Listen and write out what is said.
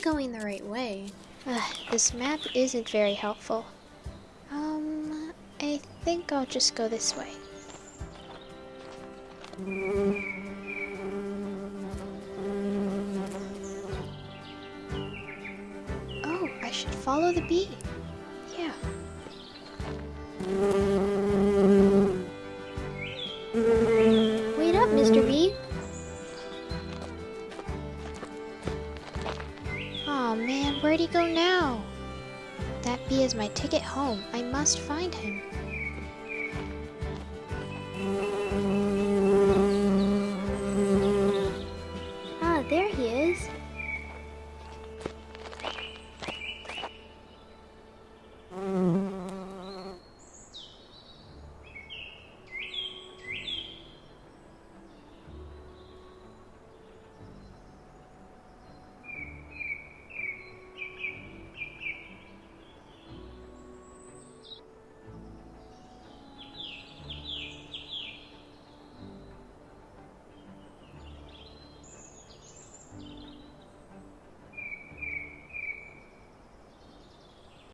going the right way. Ugh, this map isn't very helpful. Um, I think I'll just go this way. Oh, I should follow the bee. Yeah. Wait up, Mr. Bee. oh, man, where'd he go now? That bee is my ticket home. I must find him. Ah, there he